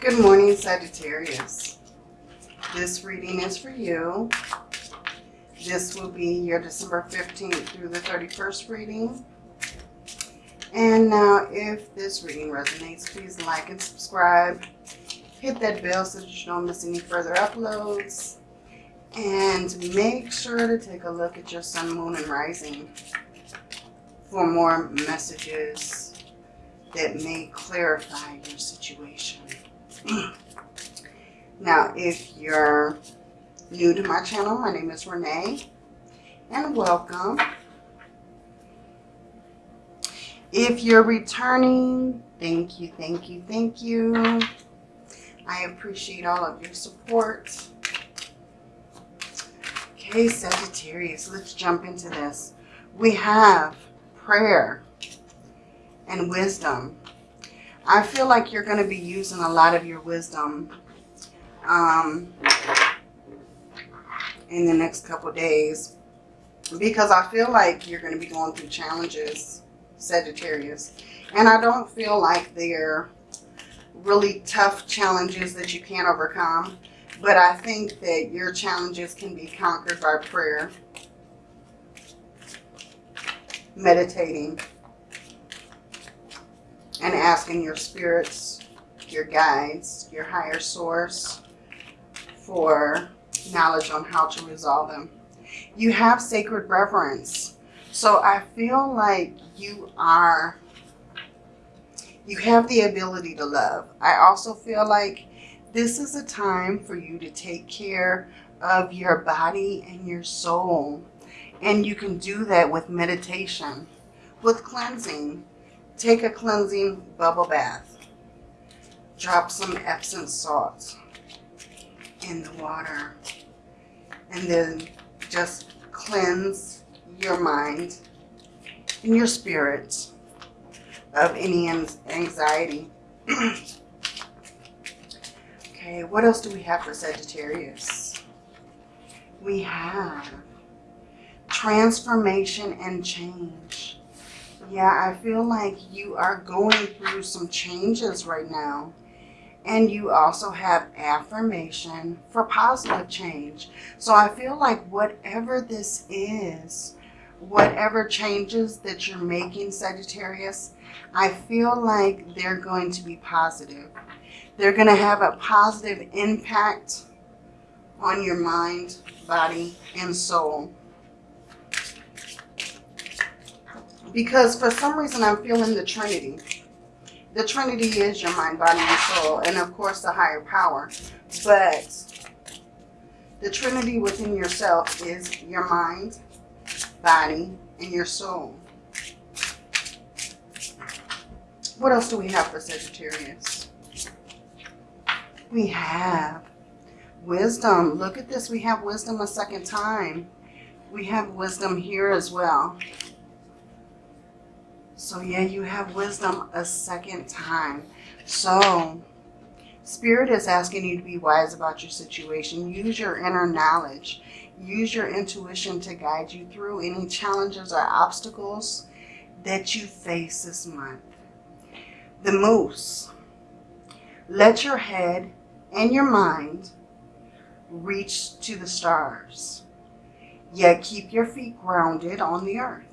Good morning, Sagittarius. This reading is for you. This will be your December 15th through the 31st reading. And now, if this reading resonates, please like and subscribe. Hit that bell so that you don't miss any further uploads. And make sure to take a look at your sun, moon, and rising for more messages that may clarify your situation. now, if you're new to my channel, my name is Renee, and welcome. If you're returning, thank you, thank you, thank you. I appreciate all of your support. Okay, Sagittarius, let's jump into this. We have prayer and wisdom. I feel like you're going to be using a lot of your wisdom um, in the next couple days because I feel like you're going to be going through challenges, Sagittarius. And I don't feel like they're really tough challenges that you can't overcome. But I think that your challenges can be conquered by prayer, meditating, and asking your spirits, your guides, your higher source for knowledge on how to resolve them. You have sacred reverence. So I feel like you are, you have the ability to love. I also feel like this is a time for you to take care of your body and your soul. And you can do that with meditation, with cleansing. Take a cleansing bubble bath. Drop some Epsom salts in the water. And then just cleanse your mind and your spirit of any anxiety. okay, what else do we have for Sagittarius? We have transformation and change. Yeah, I feel like you are going through some changes right now. And you also have affirmation for positive change. So I feel like whatever this is, whatever changes that you're making, Sagittarius, I feel like they're going to be positive. They're going to have a positive impact on your mind, body, and soul. Because for some reason I'm feeling the Trinity. The Trinity is your mind, body, and soul. And of course the higher power. But the Trinity within yourself is your mind, body, and your soul. What else do we have for Sagittarius? We have wisdom. Look at this. We have wisdom a second time. We have wisdom here as well. So yeah, you have wisdom a second time. So Spirit is asking you to be wise about your situation. Use your inner knowledge. Use your intuition to guide you through any challenges or obstacles that you face this month. The moose. Let your head and your mind reach to the stars. Yet keep your feet grounded on the earth.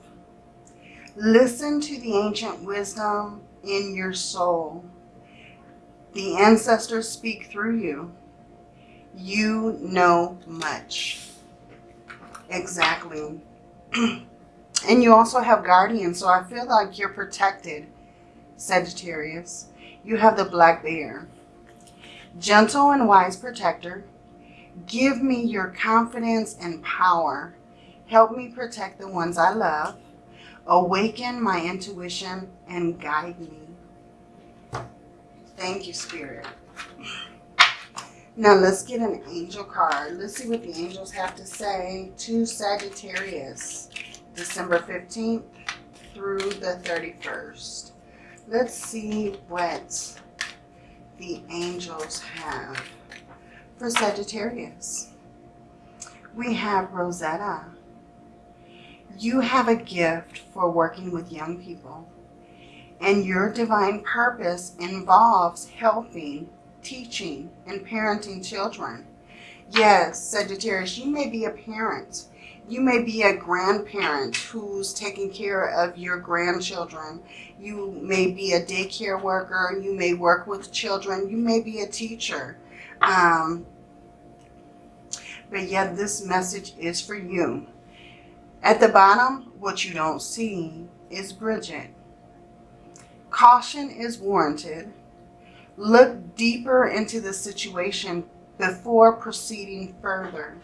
Listen to the ancient wisdom in your soul. The ancestors speak through you. You know much. Exactly. and you also have guardians, so I feel like you're protected, Sagittarius. You have the black bear. Gentle and wise protector, give me your confidence and power. Help me protect the ones I love. Awaken my intuition and guide me. Thank you, Spirit. Now let's get an angel card. Let's see what the angels have to say to Sagittarius, December 15th through the 31st. Let's see what the angels have for Sagittarius. We have Rosetta. You have a gift for working with young people. And your divine purpose involves helping teaching and parenting children. Yes, Sagittarius, you may be a parent. You may be a grandparent who's taking care of your grandchildren. You may be a daycare worker. You may work with children. You may be a teacher. Um, but yeah, this message is for you. At the bottom, what you don't see is Bridget. Caution is warranted. Look deeper into the situation before proceeding further.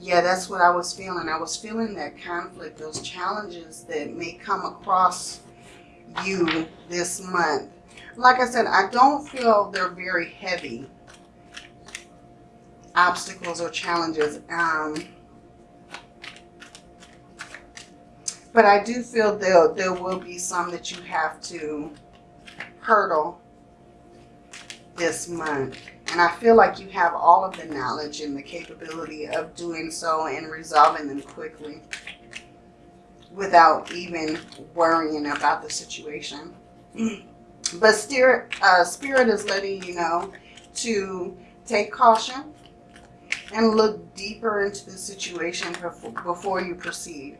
Yeah, that's what I was feeling. I was feeling that conflict, those challenges that may come across you this month. Like I said, I don't feel they're very heavy obstacles or challenges. Um, but I do feel there, there will be some that you have to hurdle this month. And I feel like you have all of the knowledge and the capability of doing so and resolving them quickly without even worrying about the situation. But spirit, uh, spirit is letting you know to take caution and look deeper into the situation before, before you proceed.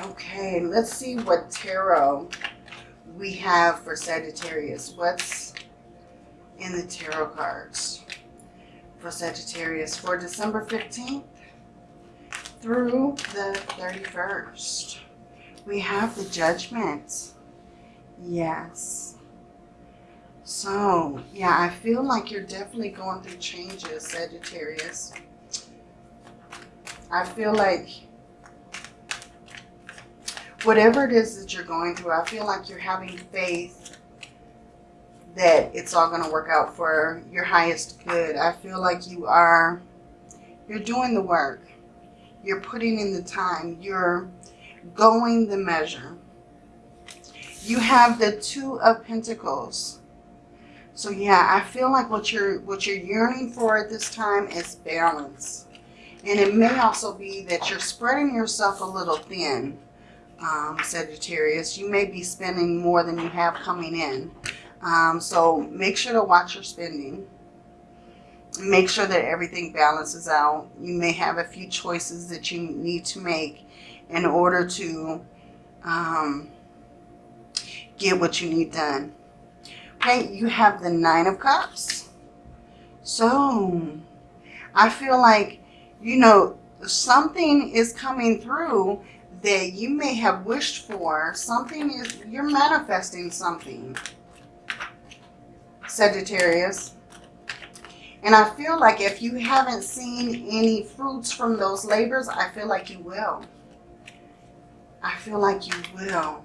Okay, let's see what tarot we have for Sagittarius. What's in the tarot cards for Sagittarius for December 15th through the 31st? We have the Judgment. Yes. So, yeah, I feel like you're definitely going through changes, Sagittarius. I feel like whatever it is that you're going through, I feel like you're having faith that it's all going to work out for your highest good. I feel like you are, you're doing the work. You're putting in the time. You're going the measure. You have the Two of Pentacles. So yeah, I feel like what you're what you're yearning for at this time is balance. And it may also be that you're spreading yourself a little thin, um, Sagittarius. You may be spending more than you have coming in. Um, so make sure to watch your spending. Make sure that everything balances out. You may have a few choices that you need to make in order to um, get what you need done. Okay, you have the Nine of Cups. So, I feel like, you know, something is coming through that you may have wished for. Something is, you're manifesting something. Sagittarius. And I feel like if you haven't seen any fruits from those labors, I feel like you will. I feel like you will.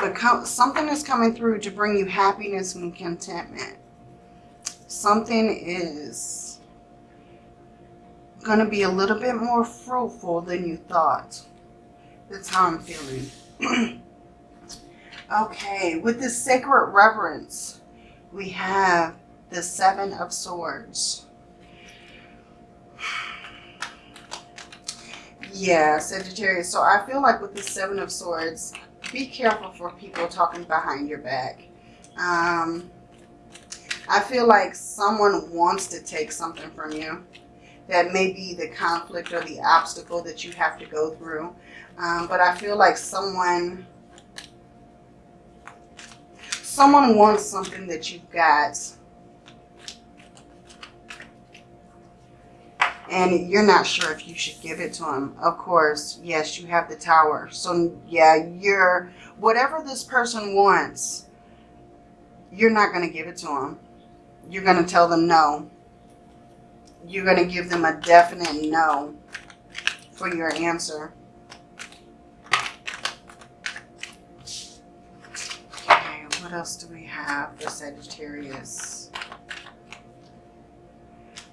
But something is coming through to bring you happiness and contentment. Something is going to be a little bit more fruitful than you thought. That's how I'm feeling. okay, with this sacred reverence, we have the Seven of Swords. Yeah, Sagittarius. So I feel like with the Seven of Swords, be careful for people talking behind your back. Um, I feel like someone wants to take something from you. That may be the conflict or the obstacle that you have to go through. Um, but I feel like someone someone wants something that you've got and you're not sure if you should give it to them. Of course, yes, you have the tower. So yeah, you're, whatever this person wants, you're not going to give it to them. You're going to tell them no. You're going to give them a definite no for your answer. Okay, what else do we have for Sagittarius?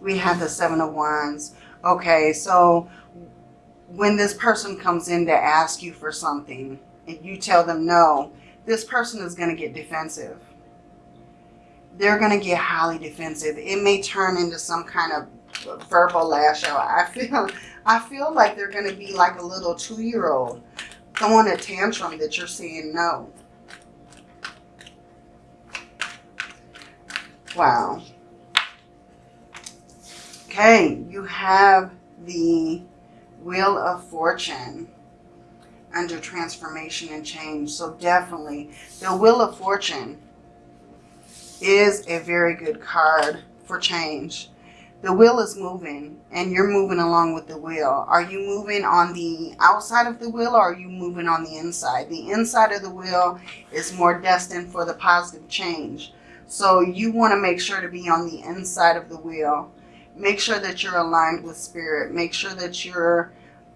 we have the Seven of Wands. Okay, so when this person comes in to ask you for something and you tell them no, this person is going to get defensive. They're going to get highly defensive. It may turn into some kind of verbal lash out. I feel, I feel like they're going to be like a little two-year-old throwing a tantrum that you're saying no. Wow. Okay, you have the Wheel of Fortune under transformation and change. So definitely, the Wheel of Fortune is a very good card for change. The wheel is moving and you're moving along with the wheel. Are you moving on the outside of the wheel or are you moving on the inside? The inside of the wheel is more destined for the positive change. So you want to make sure to be on the inside of the wheel. Make sure that you're aligned with spirit. Make sure that you're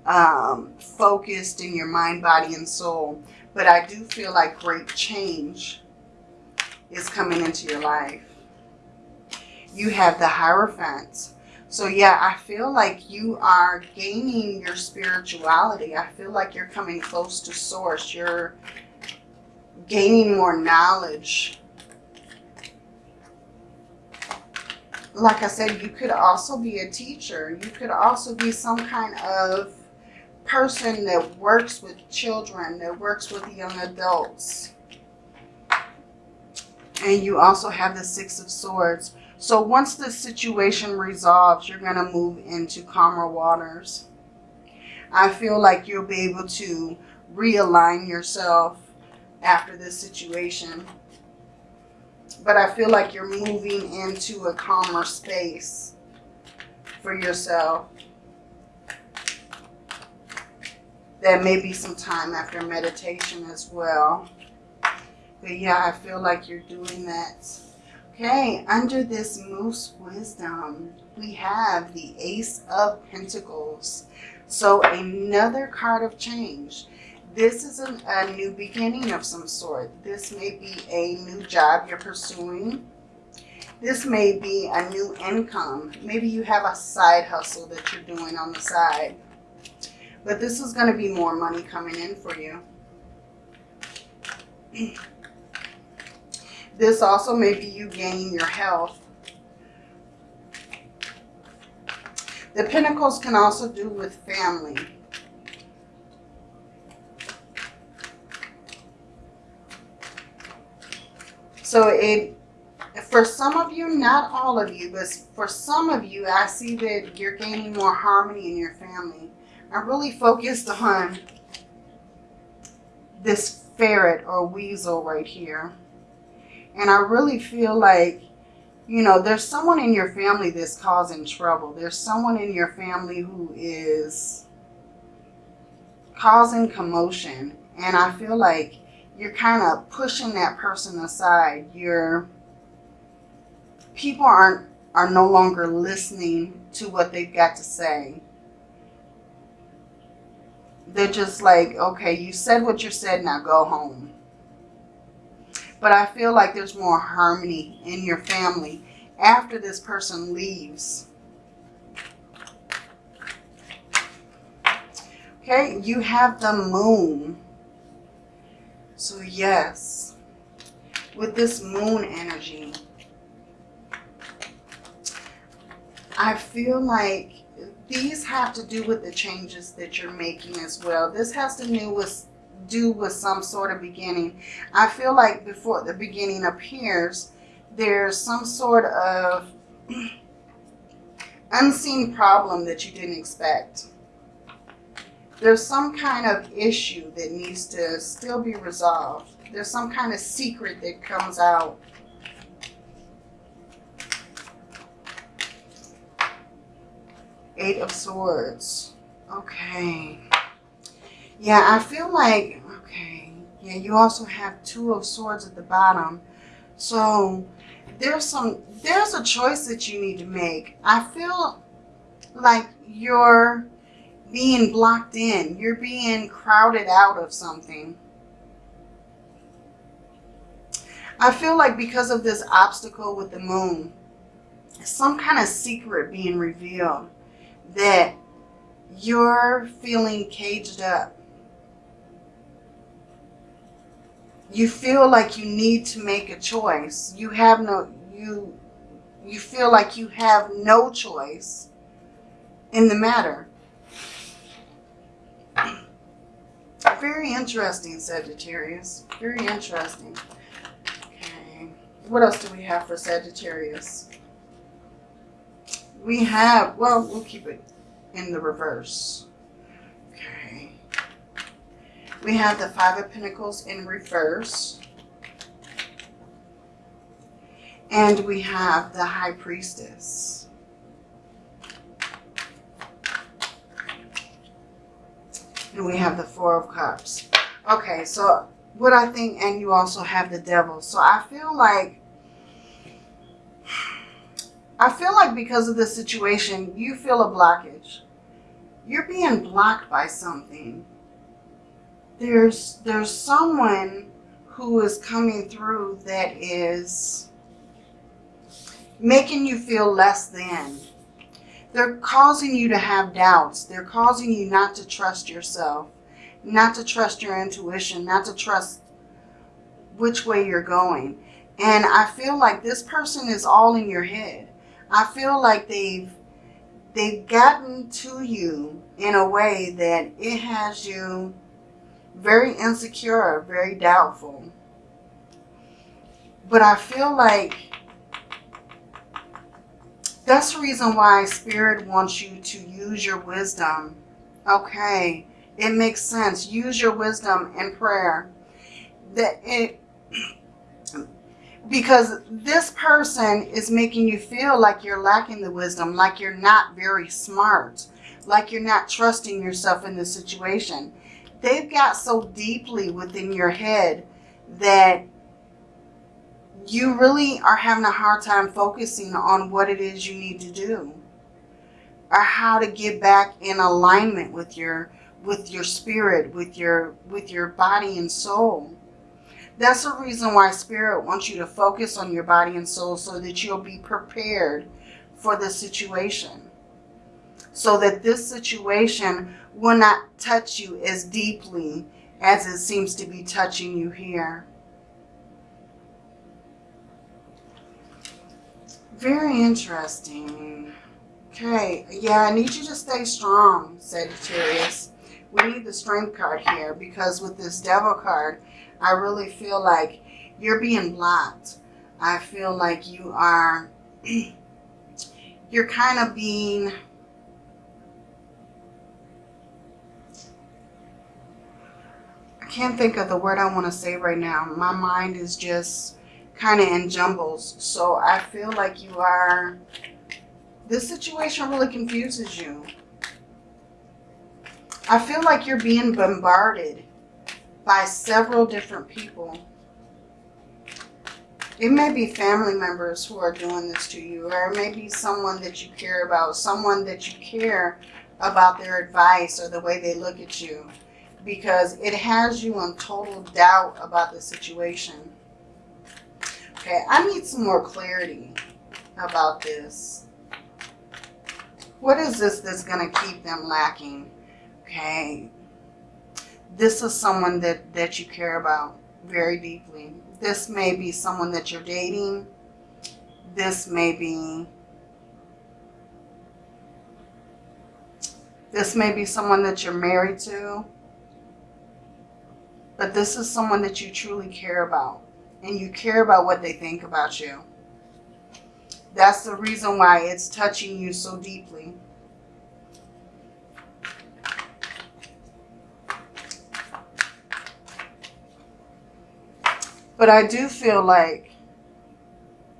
um, focused in your mind, body, and soul. But I do feel like great change is coming into your life. You have the Hierophant. So yeah, I feel like you are gaining your spirituality. I feel like you're coming close to source. You're gaining more knowledge. Like I said, you could also be a teacher. You could also be some kind of person that works with children, that works with young adults. And you also have the Six of Swords. So once the situation resolves, you're going to move into calmer waters. I feel like you'll be able to realign yourself after this situation. But I feel like you're moving into a calmer space for yourself. There may be some time after meditation as well. But yeah, I feel like you're doing that. Okay, under this Moose Wisdom, we have the Ace of Pentacles. So another card of change. This is a, new beginning of some sort. This may be a new job you're pursuing. This may be a new income. Maybe you have a side hustle that you're doing on the side. But this is going to be more money coming in for you. This also may be you gaining your health. The Pentacles can also do with family. So it, for some of you, not all of you, but for some of you, I see that you're gaining more harmony in your family. I'm really focused on this ferret or weasel right here. And I really feel like, you know, there's someone in your family that's causing trouble. There's someone in your family who is causing commotion. And I feel like you're kind of pushing that person aside. You're, people aren't, are no longer listening to what they've got to say. They're just like, okay, you said what you said, now go home. But I feel like there's more harmony in your family after this person leaves. Okay, you have the moon. So yes, with this moon energy, I feel like these have to do with the changes that you're making as well. This has to do with do with some sort of beginning. I feel like before the beginning appears, there's some sort of unseen problem that you didn't expect. There's some kind of issue that needs to still be resolved. There's some kind of secret that comes out. Eight of Swords. Okay. Yeah, I feel like, okay, yeah, you also have two of swords at the bottom. So there's some, there's a choice that you need to make. I feel like you're being blocked in. You're being crowded out of something. I feel like because of this obstacle with the moon, some kind of secret being revealed that you're feeling caged up. You feel like you need to make a choice. You have no, you, you feel like you have no choice in the matter. Very interesting, Sagittarius. Very interesting. Okay. what else do we have for Sagittarius? We have, well, we'll keep it in the reverse. We have the Five of Pentacles in reverse. And we have the High Priestess. And we have the Four of Cups. Okay, so what I think, and you also have the Devil. So I feel like, I feel like because of this situation, you feel a blockage. You're being blocked by something. There's, there's someone who is coming through that is making you feel less than. They're causing you to have doubts. They're causing you not to trust yourself, not to trust your intuition, not to trust which way you're going. And I feel like this person is all in your head. I feel like they've they've gotten to you in a way that it has you very insecure, very doubtful. But I feel like that's the reason why Spirit wants you to use your wisdom. Okay, it makes sense. Use your wisdom in prayer. That it because this person is making you feel like you're lacking the wisdom, like you're not very smart, like you're not trusting yourself in this situation. They've got so deeply within your head that you really are having a hard time focusing on what it is you need to do or how to get back in alignment with your with your spirit with your with your body and soul. That's the reason why spirit wants you to focus on your body and soul so that you'll be prepared for the situation so that this situation will not touch you as deeply as it seems to be touching you here Very interesting. Okay, yeah, I need you to stay strong, Sagittarius. We need the strength card here because with this devil card, I really feel like you're being blocked. I feel like you are, you're kind of being, can't think of the word I want to say right now. My mind is just kind of in jumbles. So I feel like you are, this situation really confuses you. I feel like you're being bombarded by several different people. It may be family members who are doing this to you, or it may be someone that you care about, someone that you care about their advice or the way they look at you, because it has you in total doubt about the situation. Okay, I need some more clarity about this. What is this that's going to keep them lacking? Okay, this is someone that, that you care about very deeply. This may be someone that you're dating. This may be... This may be someone that you're married to. But this is someone that you truly care about and you care about what they think about you. That's the reason why it's touching you so deeply. But I do feel like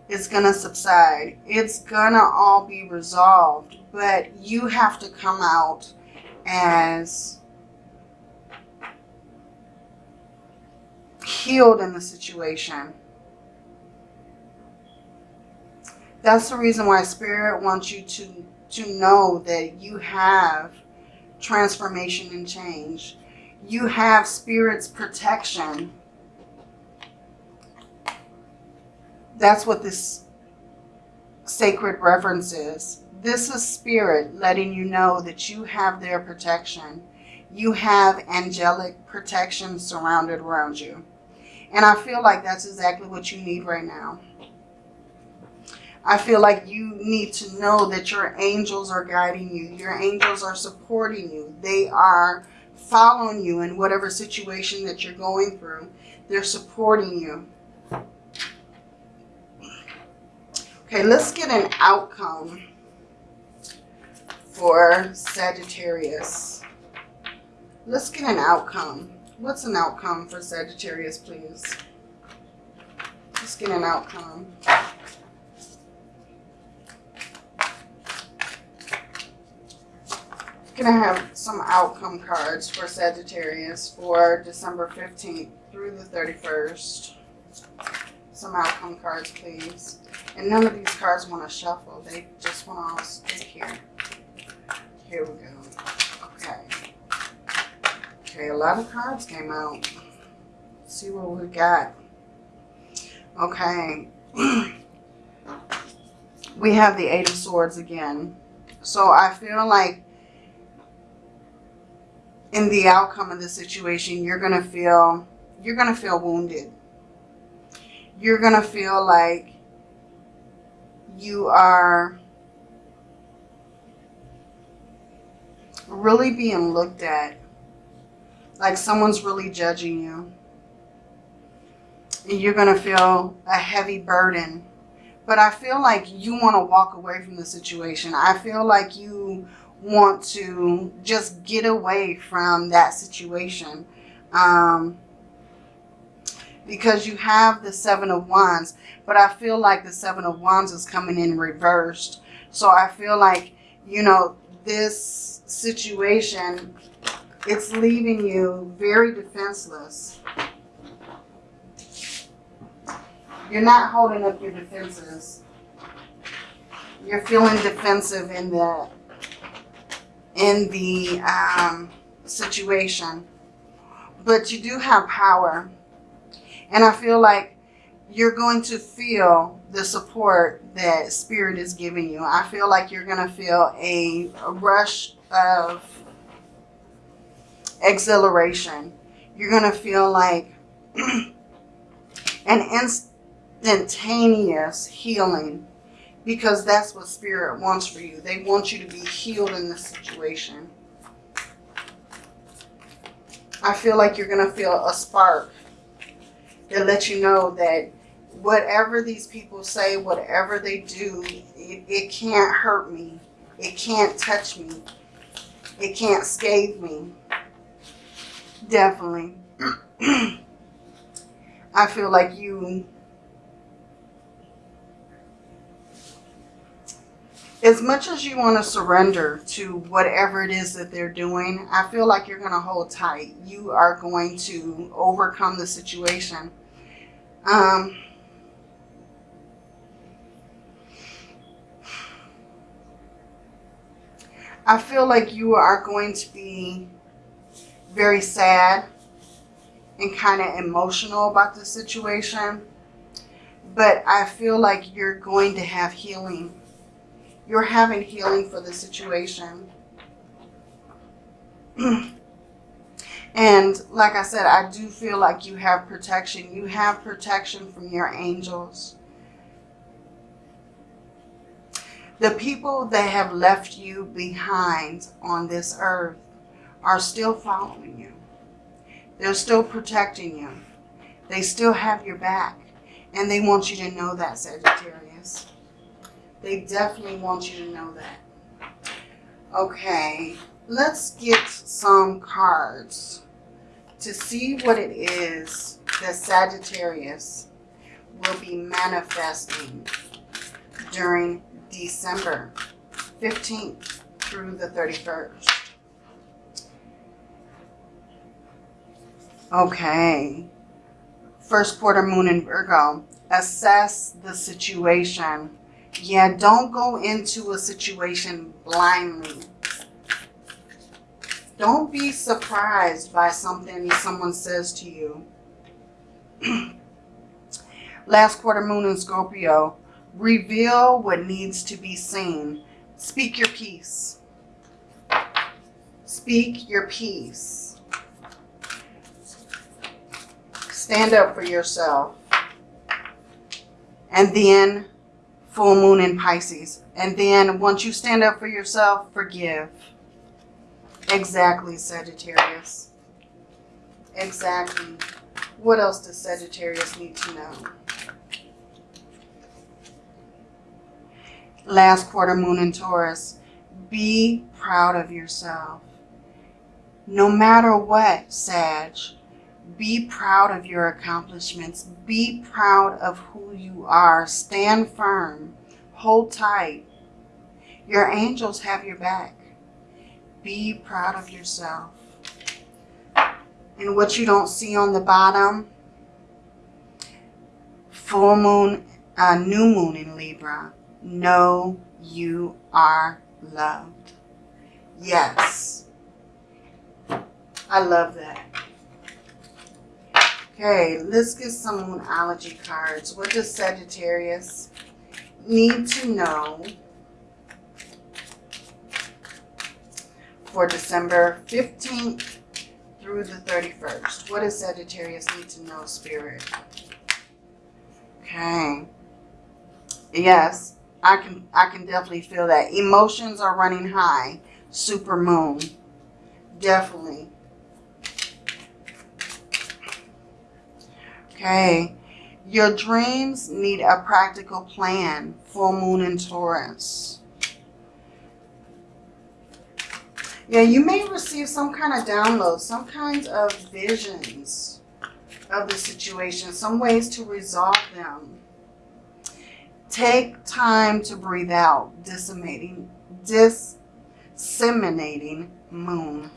it's going to subside. It's going to all be resolved. But you have to come out as healed in the situation. That's the reason why Spirit wants you to, to know that you have transformation and change. You have Spirit's protection. That's what this sacred reverence is. This is Spirit letting you know that you have their protection. You have angelic protection surrounded around you. And I feel like that's exactly what you need right now. I feel like you need to know that your angels are guiding you. Your angels are supporting you. They are following you in whatever situation that you're going through. They're supporting you. Okay, let's get an outcome for Sagittarius. Let's get an outcome. What's an outcome for Sagittarius, please? Let's get an outcome. Gonna have some outcome cards for Sagittarius for December 15th through the 31st. Some outcome cards, please. And none of these cards want to shuffle. They just want to all stick here. Here we go. Okay. A lot of cards came out. Let's see what we got. Okay. we have the Eight of Swords again. So I feel like in the outcome of the situation, you're going to feel, you're going to feel wounded. You're going to feel like you are really being looked at. Like someone's really judging you. And you're going to feel a heavy burden. But I feel like you want to walk away from the situation. I feel like you want to just get away from that situation. Um, because you have the Seven of Wands, but I feel like the Seven of Wands is coming in reversed. So I feel like, you know, this situation, it's leaving you very defenseless. You're not holding up your defenses. You're feeling defensive in the in the um, situation. But you do have power. And I feel like you're going to feel the support that Spirit is giving you. I feel like you're going to feel a, a rush of exhilaration. You're going to feel like an instantaneous healing because that's what Spirit wants for you. They want you to be healed in this situation. I feel like you're going to feel a spark that lets you know that whatever these people say, whatever they do, it, it can't hurt me. It can't touch me. It can't scathe me. Definitely. I feel like you as much as you want to surrender to whatever it is that they're doing, I feel like you're going to hold tight. You are going to overcome the situation. Um, I feel like you are going to be very sad and kind of emotional about the situation. But I feel like you're going to have healing you're having healing for the situation. and like I said, I do feel like you have protection. You have protection from your angels. The people that have left you behind on this earth are still following you. They're still protecting you. They still have your back. And they want you to know that, Sagittarius. They definitely want you to know that. Okay, let's get some cards to see what it is that Sagittarius will be manifesting during December 15th through the 31st. Okay. First quarter moon in Virgo. Assess the situation yeah, don't go into a situation blindly. Don't be surprised by something someone says to you. Last quarter moon in Scorpio. Reveal what needs to be seen. Speak your peace. Speak your peace. Stand up for yourself. And then full moon in Pisces. And then once you stand up for yourself, forgive. Exactly, Sagittarius. Exactly. What else does Sagittarius need to know? last quarter moon in Taurus, be proud of yourself. No matter what, Sag, be proud of your accomplishments. Be proud of who you are. Stand firm. Hold tight. Your angels have your back. Be proud of yourself. And what you don't see on the bottom, full moon, uh, new moon in Libra, know you are loved. Yes. I love that. Okay, let's get some Moonology cards. What does Sagittarius need to know for December 15th through the 31st? What does Sagittarius need to know, Spirit? Okay. Yes, I can I can definitely feel that. Emotions are running high. Super moon. Definitely. Okay. Your dreams need a practical plan. Full moon in Taurus. Yeah, you may receive some kind of download, some kinds of visions of the situation, some ways to resolve them. Take time to breathe out, disseminating, disseminating moon.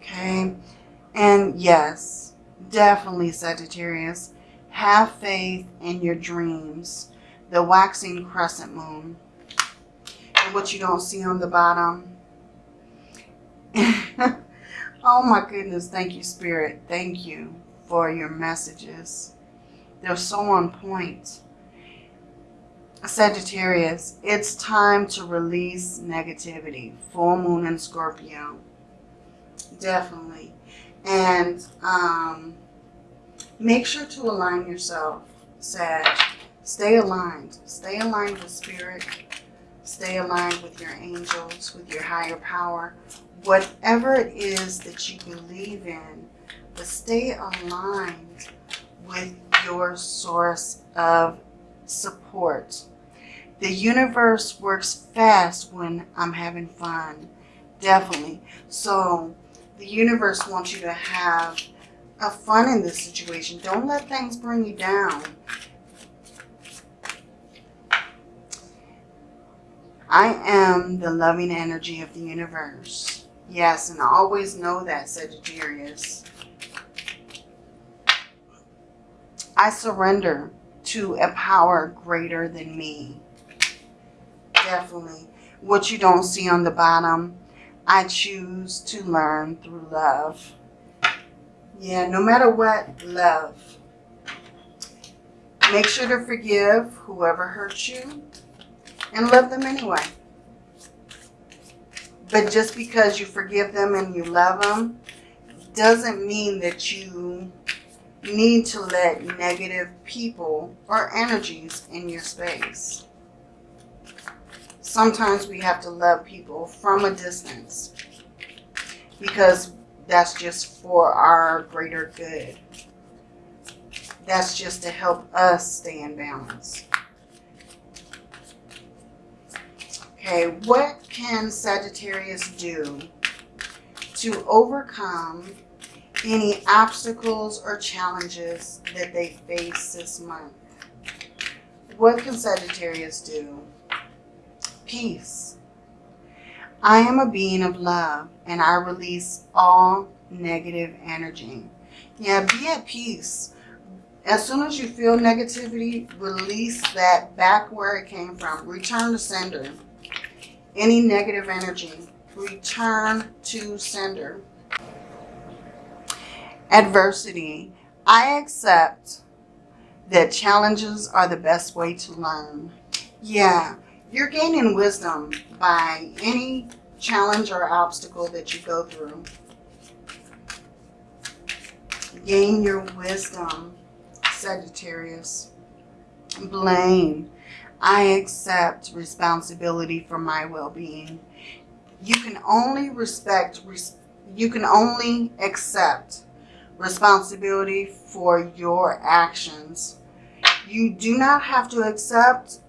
Okay, and yes, definitely Sagittarius, have faith in your dreams. The waxing crescent moon. And what you don't see on the bottom. Oh my goodness. Thank you, Spirit. Thank you for your messages. They're so on point. Sagittarius, it's time to release negativity. Full moon in Scorpio. Definitely. And um, make sure to align yourself, Sag. Stay aligned. Stay aligned with Spirit. Stay aligned with your angels, with your higher power whatever it is that you believe in, but stay aligned with your source of support. The universe works fast when I'm having fun. Definitely. So the universe wants you to have a fun in this situation. Don't let things bring you down. I am the loving energy of the universe. Yes, and always know that, Sagittarius. I surrender to a power greater than me. Definitely. What you don't see on the bottom, I choose to learn through love. Yeah, no matter what, love. Make sure to forgive whoever hurt you and love them anyway. But just because you forgive them and you love them doesn't mean that you need to let negative people or energies in your space. Sometimes we have to love people from a distance because that's just for our greater good. That's just to help us stay in balance. Okay, what can Sagittarius do to overcome any obstacles or challenges that they face this month? What can Sagittarius do? Peace. I am a being of love and I release all negative energy. Yeah, be at peace. As soon as you feel negativity, release that back where it came from. Return to sender any negative energy, return to sender. Adversity. I accept that challenges are the best way to learn. Yeah, you're gaining wisdom by any challenge or obstacle that you go through. Gain your wisdom, Sagittarius. Blame. I accept responsibility for my well-being. You can only respect, you can only accept responsibility for your actions. You do not have to accept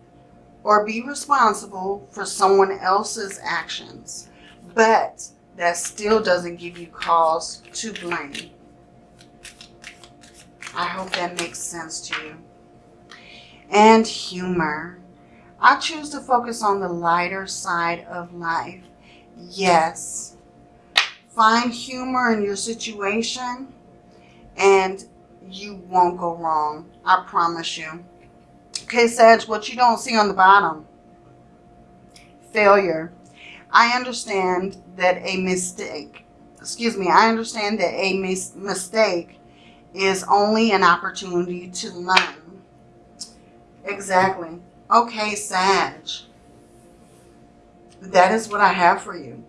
or be responsible for someone else's actions, but that still doesn't give you cause to blame. I hope that makes sense to you. And humor. I choose to focus on the lighter side of life. Yes. Find humor in your situation and you won't go wrong. I promise you. Okay, Sag, what you don't see on the bottom. Failure. I understand that a mistake, excuse me, I understand that a mis mistake is only an opportunity to learn. Exactly. Okay, Sag. That is what I have for you.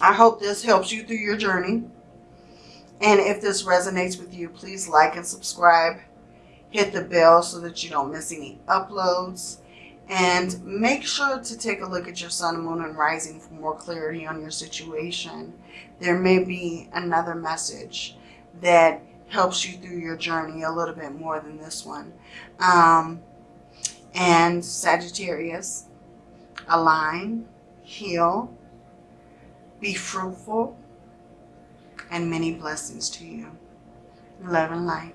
I hope this helps you through your journey. And if this resonates with you, please like and subscribe. Hit the bell so that you don't miss any uploads. And make sure to take a look at your sun, moon, and rising for more clarity on your situation. There may be another message that helps you through your journey a little bit more than this one. Um, and Sagittarius, align, heal, be fruitful, and many blessings to you. Love and light.